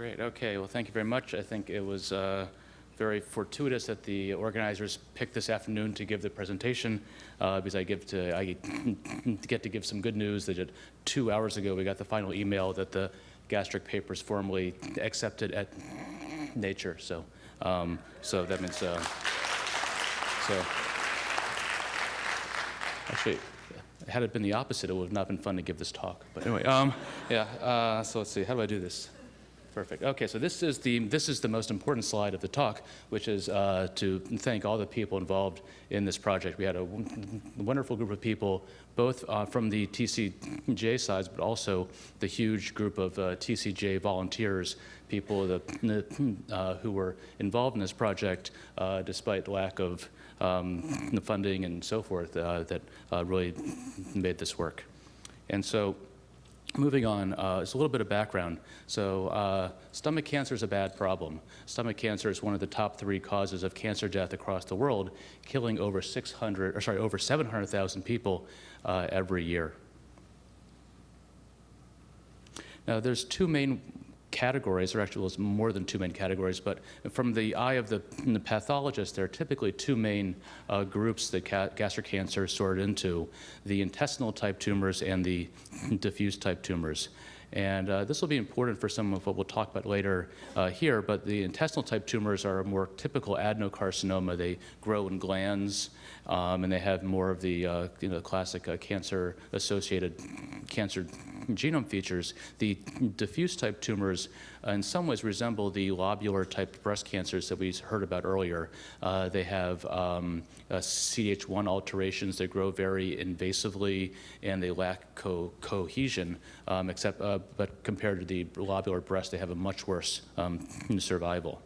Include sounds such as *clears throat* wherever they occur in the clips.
Great. Okay. Well, thank you very much. I think it was uh, very fortuitous that the organizers picked this afternoon to give the presentation uh, because I to I *laughs* get to give some good news that two hours ago we got the final email that the gastric paper is formally accepted at Nature. So, um, so that means uh, so. Actually, had it been the opposite, it would have not been fun to give this talk. But anyway, um, yeah. Uh, so let's see. How do I do this? Perfect. Okay, so this is the this is the most important slide of the talk, which is uh, to thank all the people involved in this project. We had a wonderful group of people, both uh, from the TCGA sides, but also the huge group of uh, TCGA volunteers, people uh, who were involved in this project, uh, despite lack of um, funding and so forth, uh, that really made this work. And so. Moving on, uh, it's a little bit of background. So uh, stomach cancer is a bad problem. Stomach cancer is one of the top three causes of cancer death across the world, killing over 600, or sorry, over 700,000 people uh, every year. Now, there's two main categories, or actually well, more than two main categories, but from the eye of the, the pathologist, there are typically two main uh, groups that gastric cancer is sorted into, the intestinal type tumors and the *laughs* diffuse type tumors. And uh, this will be important for some of what we'll talk about later uh, here, but the intestinal type tumors are a more typical adenocarcinoma. They grow in glands, um, and they have more of the uh, you know, classic uh, cancer-associated cancer genome features. The diffuse type tumors uh, in some ways resemble the lobular type breast cancers that we heard about earlier. Uh, they have um, CDH1 alterations. They grow very invasively, and they lack co cohesion, um, except, but compared to the lobular breast, they have a much worse um, survival.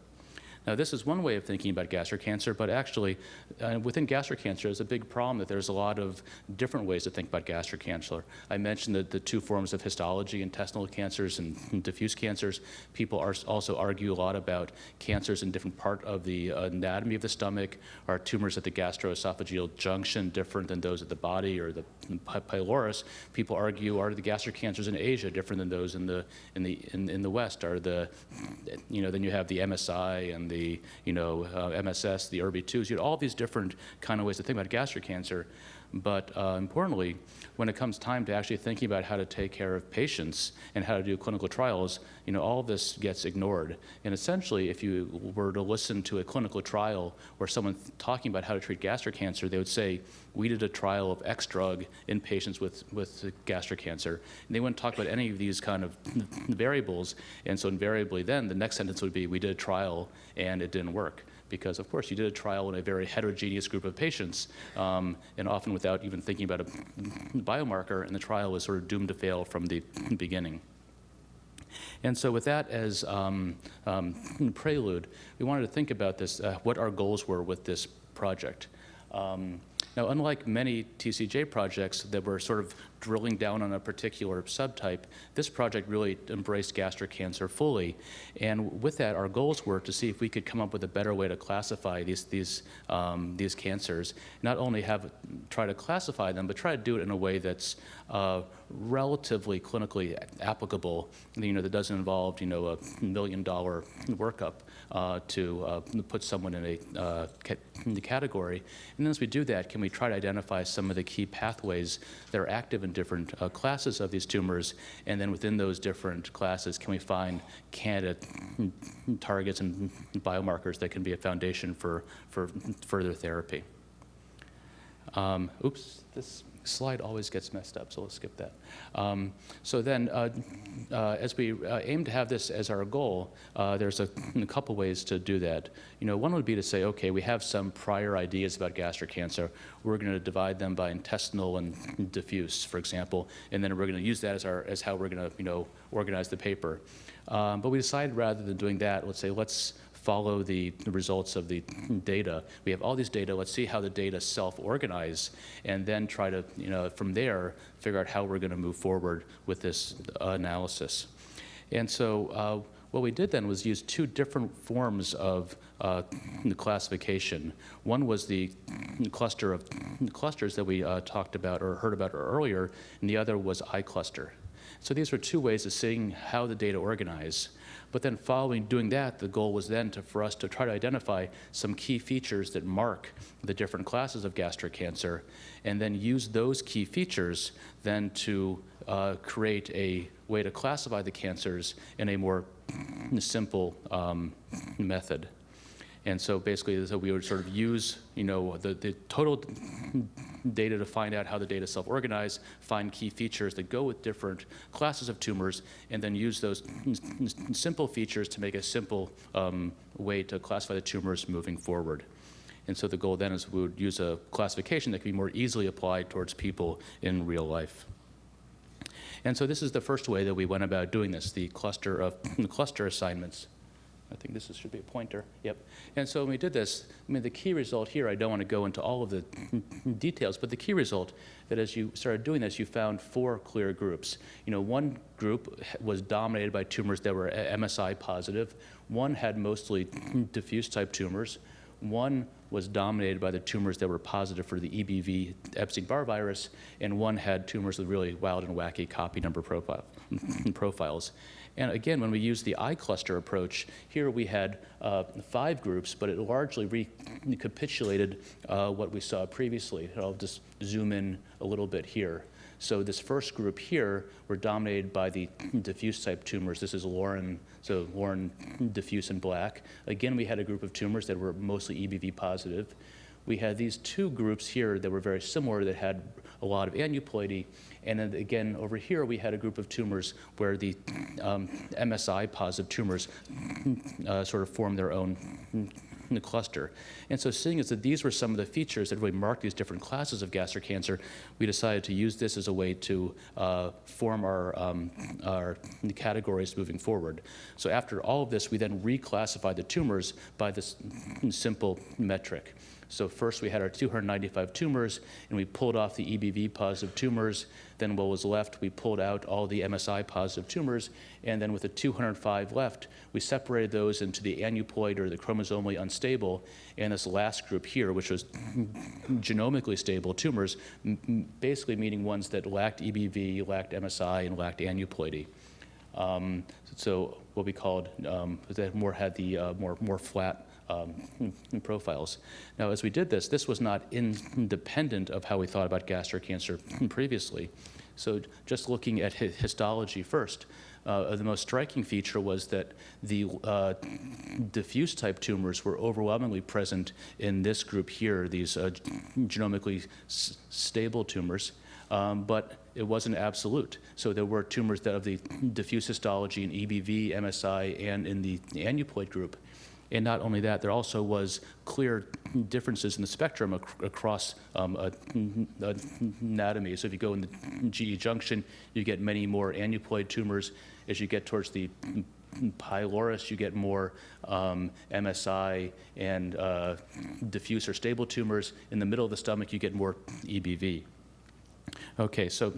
Now, this is one way of thinking about gastric cancer, but actually, uh, within gastric cancer, there's a big problem that there's a lot of different ways to think about gastric cancer. I mentioned that the two forms of histology, intestinal cancers and *laughs* diffuse cancers. People are also argue a lot about cancers in different part of the anatomy of the stomach. Are tumors at the gastroesophageal junction different than those at the body or the pylorus? People argue, are the gastric cancers in Asia different than those in the, in the, in, in the West? Are the, you know, then you have the MSI and the the you know uh, MSS, the ERBB2s, you know, all these different kind of ways to think about gastric cancer. But uh, importantly, when it comes time to actually thinking about how to take care of patients and how to do clinical trials, you know, all of this gets ignored. And essentially, if you were to listen to a clinical trial or someone talking about how to treat gastric cancer, they would say, we did a trial of X drug in patients with, with gastric cancer. And they wouldn't talk about any of these kind of *laughs* variables. And so invariably then, the next sentence would be, we did a trial and it didn't work because of course you did a trial in a very heterogeneous group of patients um, and often without even thinking about a biomarker and the trial was sort of doomed to fail from the beginning. And so with that as um, um, prelude, we wanted to think about this, uh, what our goals were with this project. Um, now, unlike many TCGA projects that were sort of drilling down on a particular subtype, this project really embraced gastric cancer fully. And with that, our goals were to see if we could come up with a better way to classify these, these, um, these cancers. Not only have try to classify them, but try to do it in a way that's uh, relatively clinically applicable, you know, that doesn't involve, you know, a million dollar workup uh, to uh, put someone in a uh, in the category. And as we do that, can we try to identify some of the key pathways that are active in different uh, classes of these tumors? And then within those different classes, can we find candidate targets and biomarkers that can be a foundation for, for further therapy? Um, oops, this slide always gets messed up, so let's skip that. Um, so then, uh, uh, as we uh, aim to have this as our goal, uh, there's a, a, couple ways to do that. You know, one would be to say, okay, we have some prior ideas about gastric cancer. We're going to divide them by intestinal and diffuse, for example, and then we're going to use that as, our, as how we're going to, you know, organize the paper. Um, but we decided rather than doing that, let's say, let's follow the, results of the data. We have all these data, let's see how the data self-organize, and then try to, you know, from there, figure out how we're gonna move forward with this uh, analysis. And so uh, what we did then was use two different forms of uh, classification. One was the cluster of clusters that we uh, talked about or heard about earlier, and the other was iCluster. So these were two ways of seeing how the data organize. But then following doing that, the goal was then to, for us to try to identify some key features that mark the different classes of gastric cancer, and then use those key features then to uh, create a way to classify the cancers in a more simple um, method. And so basically, so we would sort of use, you know, the, the total data to find out how the data self-organize, find key features that go with different classes of tumors, and then use those simple features to make a simple um, way to classify the tumors moving forward. And so the goal then is we would use a classification that can be more easily applied towards people in real life. And so this is the first way that we went about doing this, the cluster of cluster assignments. I think this is, should be a pointer. Yep. And so when we did this, I mean, the key result here, I don't want to go into all of the *laughs* details, but the key result that as you started doing this, you found four clear groups. You know, one group was dominated by tumors that were MSI positive. One had mostly *laughs* diffuse type tumors. One was dominated by the tumors that were positive for the EBV Epstein-Barr virus, and one had tumors with really wild and wacky copy number profile, *laughs* profiles. And again, when we use the iCluster approach, here we had uh, five groups, but it largely recapitulated uh, what we saw previously. I'll just zoom in a little bit here. So this first group here were dominated by the diffuse type tumors. This is Lauren, so Lauren diffuse and black. Again, we had a group of tumors that were mostly EBV positive. We had these two groups here that were very similar that had a lot of aneuploidy, and then again, over here, we had a group of tumors where the um, MSI positive tumors uh, sort of formed their own cluster. And so seeing as that these were some of the features that really mark these different classes of gastric cancer, we decided to use this as a way to uh, form our, um, our categories moving forward. So after all of this, we then reclassified the tumors by this simple metric. So first we had our 295 tumors, and we pulled off the EBV positive tumors. Then what was left, we pulled out all the MSI positive tumors, and then with the 205 left, we separated those into the aneuploid or the chromosomally unstable, and this last group here, which was *coughs* genomically stable tumors, basically meaning ones that lacked EBV, lacked MSI, and lacked aneuploidy. Um, so what we called, um, that more had the uh, more, more flat um, *laughs* profiles. Now, as we did this, this was not independent of how we thought about gastric cancer *laughs* previously. So just looking at histology first, uh, the most striking feature was that the uh, diffuse type tumors were overwhelmingly present in this group here, these uh, genomically stable tumors, um, but it wasn't absolute. So there were tumors that of the diffuse histology in EBV, MSI, and in the aneuploid group. And not only that, there also was clear differences in the spectrum ac across um, anatomy. So if you go in the GE junction, you get many more aneuploid tumors. As you get towards the pylorus, you get more um, MSI and uh, diffuse or stable tumors. In the middle of the stomach, you get more EBV. Okay, so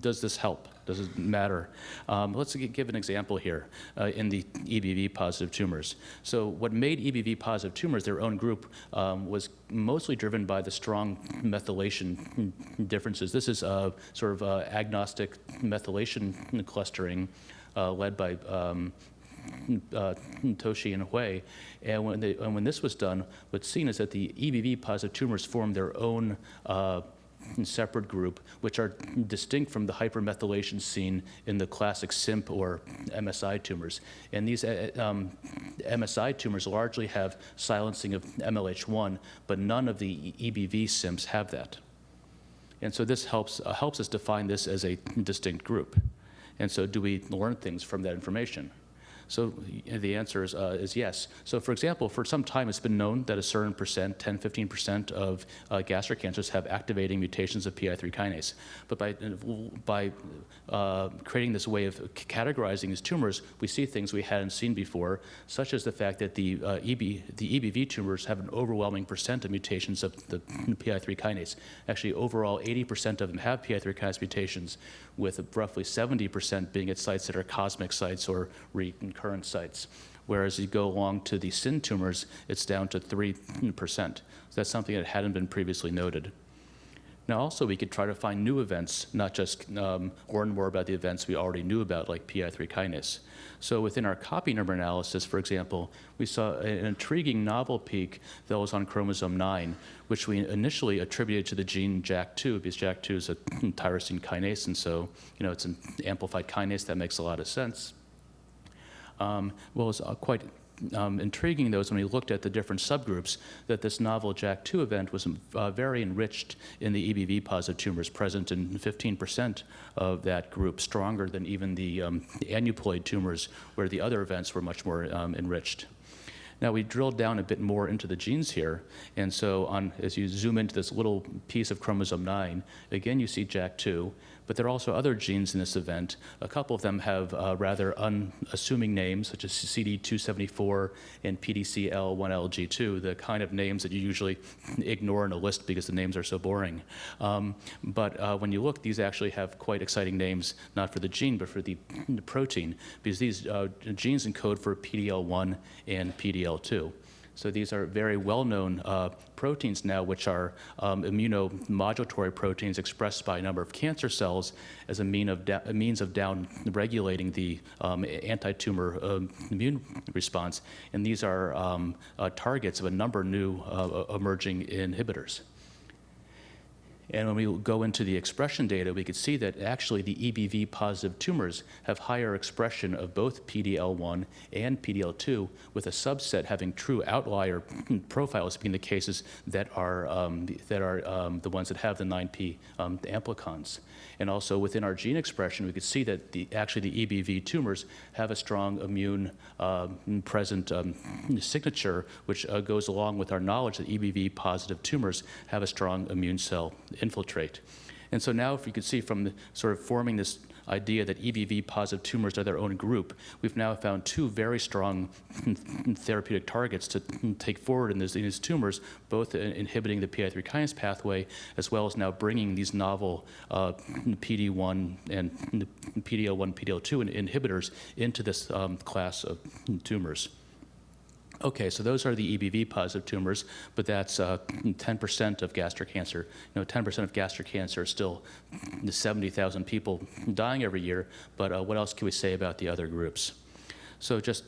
does this help? Does it matter? Um, let's give an example here uh, in the EBV positive tumors. So what made EBV positive tumors their own group um, was mostly driven by the strong methylation differences. This is a sort of uh, agnostic methylation clustering uh, led by um, uh, Toshi and Hui. And when, they, and when, this was done, what's seen is that the EBV positive tumors formed their own uh, separate group, which are distinct from the hypermethylation seen in the classic CIMP or MSI tumors. And these uh, um, MSI tumors largely have silencing of MLH1, but none of the EBV SIMPs have that. And so this helps, uh, helps us define this as a distinct group. And so do we learn things from that information? So the answer is, uh, is yes. So for example, for some time it's been known that a certain percent, 10, 15% of uh, gastric cancers have activating mutations of PI3 kinase. But by, by uh, creating this way of categorizing these tumors, we see things we hadn't seen before, such as the fact that the, uh, EB, the EBV tumors have an overwhelming percent of mutations of the PI3 kinase. Actually, overall, 80% of them have PI3 kinase mutations, with roughly 70% being at sites that are cosmic sites or recurrent sites. Whereas you go along to the CIN tumors, it's down to 3%. So that's something that hadn't been previously noted. Now, also, we could try to find new events, not just um, learn more about the events we already knew about, like PI3 kinase. So within our copy number analysis, for example, we saw an intriguing novel peak that was on chromosome 9, which we initially attributed to the gene JAK2, because JAK2 is a *clears throat* tyrosine kinase, and so, you know, it's an amplified kinase that makes a lot of sense. Um, well, it's uh, quite um, intriguing, though, is when we looked at the different subgroups, that this novel JAK2 event was uh, very enriched in the EBV positive tumors, present in 15% of that group, stronger than even the, um, aneuploid tumors, where the other events were much more um, enriched. Now we drilled down a bit more into the genes here, and so on, as you zoom into this little piece of chromosome 9, again you see JAK2, but there are also other genes in this event. A couple of them have uh, rather unassuming names, such as CD274 and PDCD1LG2, the kind of names that you usually *clears throat* ignore in a list because the names are so boring. Um, but uh, when you look, these actually have quite exciting names, not for the gene, but for the, *clears throat* the protein, because these uh, genes encode for PDL1 and PDL2. So these are very well-known uh, proteins now, which are um, immunomodulatory proteins expressed by a number of cancer cells as a, mean of means of down-regulating the um, anti-tumor uh, immune response. And these are um, uh, targets of a number of new uh, emerging inhibitors. And when we go into the expression data, we could see that actually the EBV positive tumors have higher expression of both PDL1 and PDL2, with a subset having true outlier *clears throat* profiles being the cases that are, um, that are um, the ones that have the 9P um, amplicons. And also within our gene expression, we could see that the, actually the EBV tumors have a strong immune uh, present um, *clears throat* signature, which uh, goes along with our knowledge that EBV positive tumors have a strong immune cell infiltrate. And so now if you can see from the, sort of forming this idea that EBV positive tumors are their own group, we've now found two very strong *laughs* therapeutic targets to take forward in, this, in these tumors, both inhibiting the PI3 kinase pathway, as well as now bringing these novel uh, PD1 and PDL1, PDL2 inhibitors into this um, class of tumors. Okay, so those are the EBV positive tumors, but that's 10% uh, of gastric cancer. You know, 10% of gastric cancer is still 70,000 people dying every year, but uh, what else can we say about the other groups? So just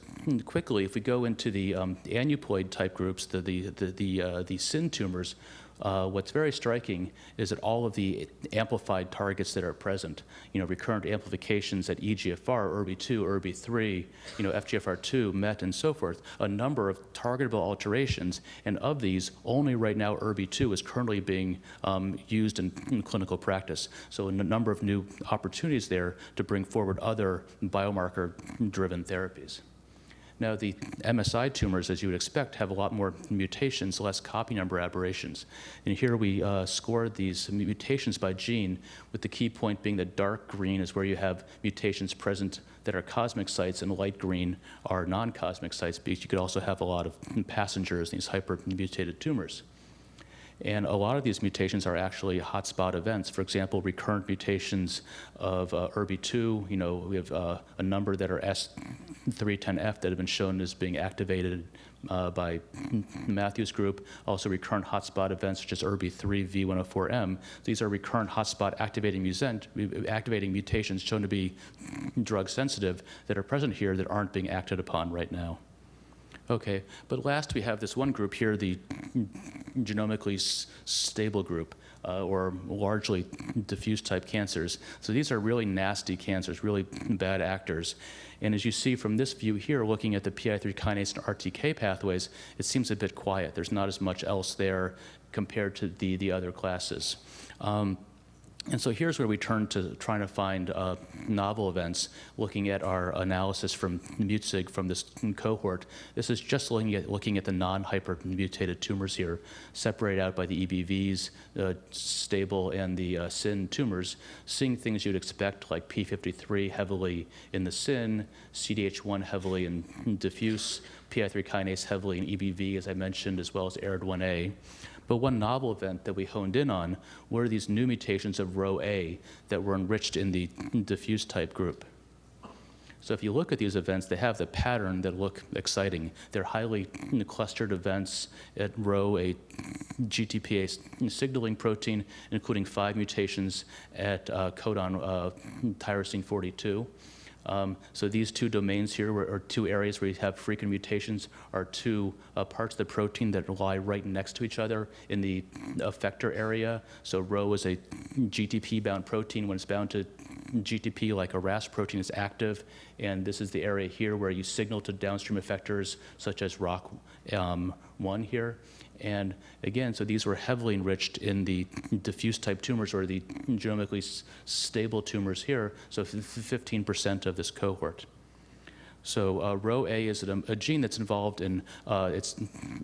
quickly, if we go into the um, aneuploid type groups, the, the, the, the, uh, the CIN tumors, uh, what's very striking is that all of the amplified targets that are present, you know, recurrent amplifications at EGFR, ERBB2, ERBB3, you know, FGFR2, MET, and so forth, a number of targetable alterations, and of these, only right now ERBB2 is currently being um, used in, in, clinical practice. So a number of new opportunities there to bring forward other biomarker-driven therapies. Now, the MSI tumors, as you would expect, have a lot more mutations, less copy number aberrations. And here we uh, scored these mutations by gene, with the key point being that dark green is where you have mutations present that are cosmic sites, and light green are non-cosmic sites, because you could also have a lot of passengers, in these hypermutated tumors. And a lot of these mutations are actually hotspot events. For example, recurrent mutations of uh, ERBB2, you know, we have uh, a number that are S310F that have been shown as being activated uh, by Matthew's group. Also recurrent hotspot events such as ERBB3 V104M. These are recurrent hotspot activating, activating mutations shown to be drug sensitive that are present here that aren't being acted upon right now. Okay, but last we have this one group here, the genomically stable group, uh, or largely diffuse type cancers. So these are really nasty cancers, really bad actors. And as you see from this view here, looking at the PI3 kinase and RTK pathways, it seems a bit quiet. There's not as much else there compared to the, the other classes. Um, and so here's where we turn to trying to find uh, novel events, looking at our analysis from MutSig from this cohort. This is just looking at, looking at the non-hypermutated tumors here, separated out by the EBVs, uh, stable, and the uh, CIN tumors, seeing things you'd expect like P53 heavily in the CIN, CDH1 heavily in diffuse, PI3 kinase heavily in EBV, as I mentioned, as well as ARID1A. But one novel event that we honed in on were these new mutations of Rho A that were enriched in the diffuse type group. So if you look at these events, they have the pattern that look exciting. They're highly clustered events at Rho A GTPase signaling protein, including five mutations at uh, codon uh, tyrosine 42. Um, so these two domains here, were, or two areas where you have frequent mutations, are two uh, parts of the protein that lie right next to each other in the effector area. So Rho is a GTP-bound protein. When it's bound to GTP, like a RAS protein, is active, and this is the area here where you signal to downstream effectors, such as ROCK1 um, here. And again, so these were heavily enriched in the diffuse type tumors or the genomically stable tumors here, so 15% of this cohort. So uh, RHO-A is a, a, gene that's involved in uh, its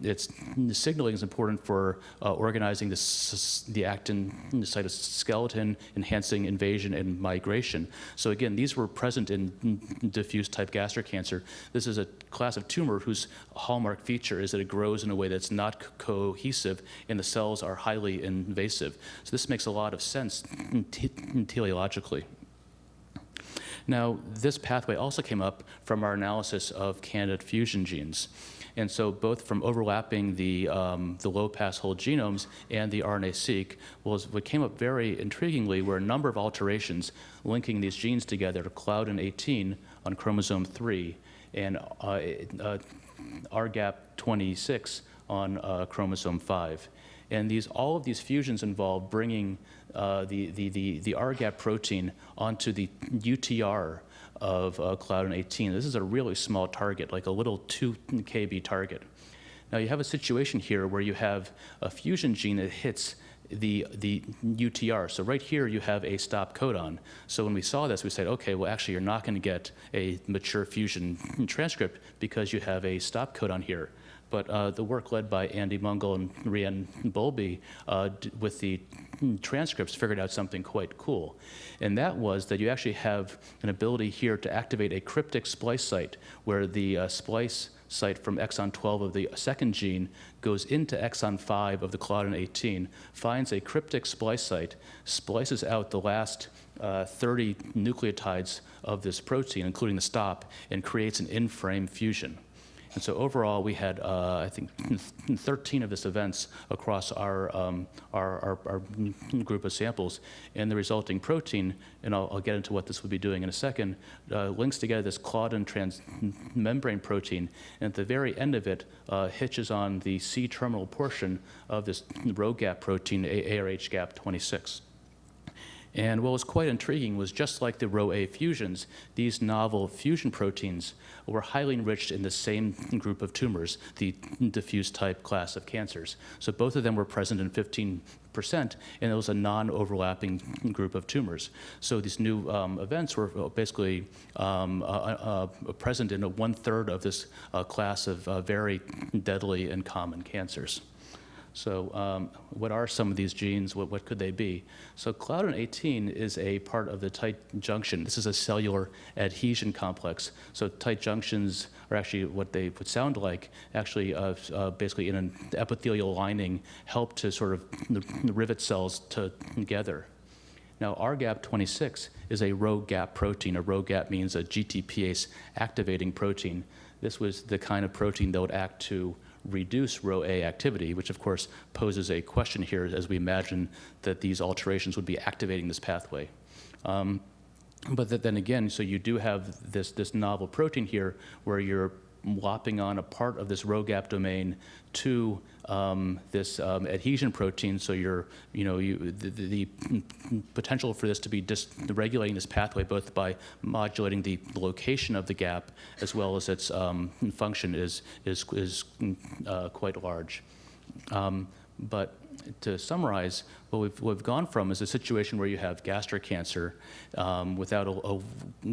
its signaling is important for uh, organizing the the actin the cytoskeleton, enhancing invasion and migration. So again, these were present in diffuse type gastric cancer. This is a class of tumor whose hallmark feature is that it grows in a way that's not cohesive and the cells are highly invasive. So this makes a lot of sense teleologically. Now, this pathway also came up from our analysis of candidate fusion genes. And so both from overlapping the, um, the low-pass whole genomes and the RNA-seq was what came up very intriguingly were a number of alterations linking these genes together, Claudin 18 on chromosome 3 and uh, uh, RGAP26 on uh, chromosome 5. And these, all of these fusions involve bringing uh, the, the, the, the RGAP protein onto the UTR of uh, Claudin 18. This is a really small target, like a little 2 kb target. Now you have a situation here where you have a fusion gene that hits the, the UTR. So right here you have a stop codon. So when we saw this, we said, okay, well actually you're not going to get a mature fusion transcript because you have a stop codon here but uh, the work led by Andy Mungall and Reanne Bowlby uh, with the transcripts figured out something quite cool. And that was that you actually have an ability here to activate a cryptic splice site where the uh, splice site from exon 12 of the second gene goes into exon 5 of the claudin 18, finds a cryptic splice site, splices out the last uh, 30 nucleotides of this protein, including the stop, and creates an in-frame fusion. And so overall, we had, uh, I think, *laughs* 13 of these events across our, um, our, our, our, group of samples. And the resulting protein, and I'll, I'll, get into what this would be doing in a second, uh, links together this claudin transmembrane protein. And at the very end of it, uh, hitches on the C-terminal portion of this RHO-GAP protein, ARH-GAP26. And what was quite intriguing was just like the RHO-A fusions, these novel fusion proteins were highly enriched in the same group of tumors, the diffuse type class of cancers. So both of them were present in 15 percent, and it was a non-overlapping group of tumors. So these new um, events were basically um, uh, uh, uh present in a one-third of this uh, class of uh, very deadly and common cancers. So um, what are some of these genes? What, what could they be? So Claudin 18 is a part of the tight junction. This is a cellular adhesion complex. So tight junctions are actually what they would sound like, actually uh, uh, basically in an epithelial lining, help to sort of rivet cells to, together. Now, RGAP26 is a RHO-GAP protein. A RHO-GAP means a GTPase activating protein. This was the kind of protein that would act to reduce RHO-A activity, which of course poses a question here as we imagine that these alterations would be activating this pathway. Um, but that then again, so you do have this, this novel protein here where you're lopping on a part of this RHO-GAP domain to um, this um, adhesion protein. So you're, you know, you, the, the, potential for this to be regulating this pathway both by modulating the location of the gap as well as its um, function is, is, is uh, quite large. Um, but to summarize, what we've, what we've gone from is a situation where you have gastric cancer um, without a, a,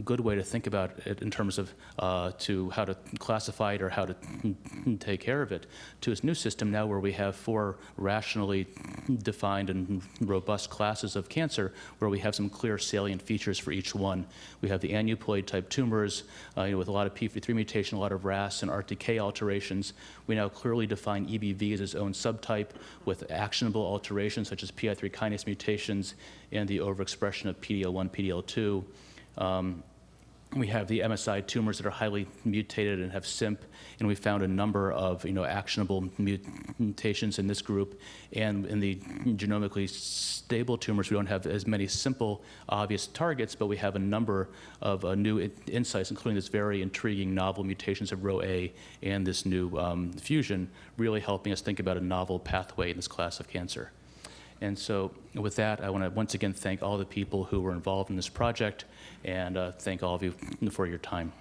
good way to think about it in terms of uh, to how to classify it or how to *laughs* take care of it, to this new system now where we have four rationally defined and robust classes of cancer where we have some clear salient features for each one. We have the aneuploid type tumors uh, you know, with a lot of p53 mutation, a lot of RAS and RTK alterations. We now clearly define EBV as its own subtype with actionable alterations such as p PI3 kinase mutations and the overexpression of PD-L1, PD-L2. Um, we have the MSI tumors that are highly mutated and have CIMP, and we found a number of you know actionable mutations in this group. And in the genomically stable tumors, we don't have as many simple, obvious targets, but we have a number of uh, new in- insights, including this very intriguing novel mutations of RHOA and this new um, fusion, really helping us think about a novel pathway in this class of cancer. And so with that, I want to once again thank all the people who were involved in this project and uh, thank all of you for your time.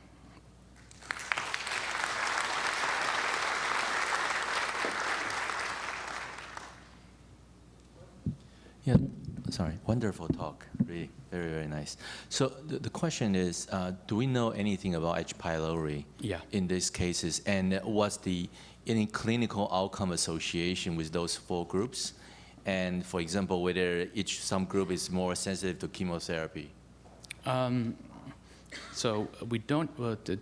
Yeah, sorry, wonderful talk, really, very, very nice. So the, the question is, uh, do we know anything about H. pylori Yeah. in these cases? And what's the, any clinical outcome association with those four groups? And for example, whether each, some group is more sensitive to chemotherapy? Um, So we don't, uh, to,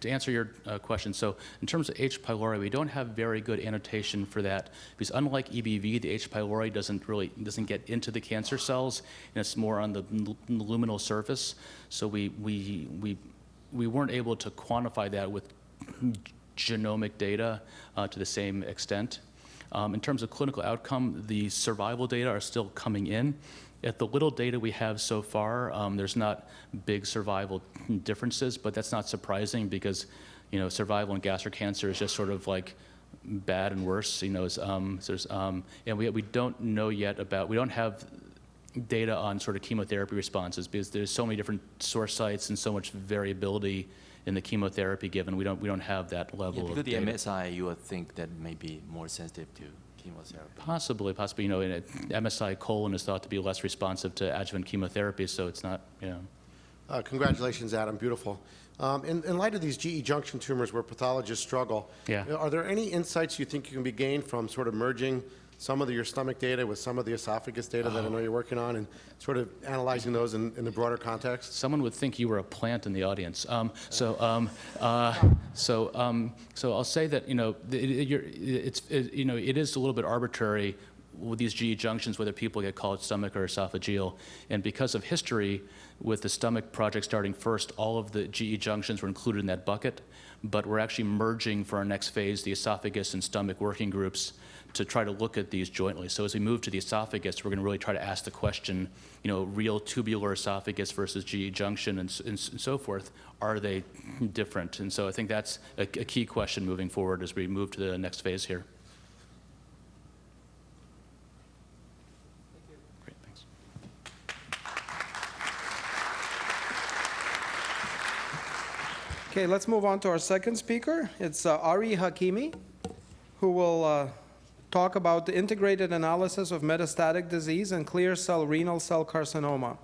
to answer your uh, question, so in terms of H. pylori, we don't have very good annotation for that because unlike EBV, the H. pylori doesn't really, doesn't get into the cancer cells and it's more on the luminal surface. So we, we, we, we weren't able to quantify that with genomic data uh, to the same extent. Um, in terms of clinical outcome, the survival data are still coming in. At the little data we have so far, um, there's not big survival differences, but that's not surprising because, you know, survival in gastric cancer is just sort of like bad and worse. You know, um, there's, um, and we we don't know yet about we don't have data on sort of chemotherapy responses because there's so many different source sites and so much variability in the chemotherapy given. We don't we don't have that level Yeah, level because of the data. MSI, you would think that may be more sensitive to chemotherapy. Possibly, possibly. You know, in a, MSI colon is thought to be less responsive to adjuvant chemotherapy, so it's not. You know. Uh, Congratulations, Adam, beautiful. Um, In in light of these GE junction tumors where pathologists struggle, Yeah. are there any insights you think you can be gained from sort of merging some of the, your stomach data with some of the esophagus data that I know you're working on, and sort of analyzing those in in the broader context? Someone would think you were a plant in the audience. Um, so, um, uh, so, um, so I'll say that you know, it, you're, it's it, you know, it is a little bit arbitrary with these GE junctions whether people get called stomach or esophageal, and because of history, with the stomach project starting first, all of the GE junctions were included in that bucket, but we're actually merging for our next phase the esophagus and stomach working groups to try to look at these jointly. So as we move to the esophagus, we're going to really try to ask the question, you know, real tubular esophagus versus GE junction and, and so forth, are they different? And so I think that's a, a key question moving forward as we move to the next phase here. Okay, let's move on to our second speaker. It's uh, Ari Hakimi, who will uh, talk about the integrated analysis of metastatic disease and clear cell renal cell carcinoma.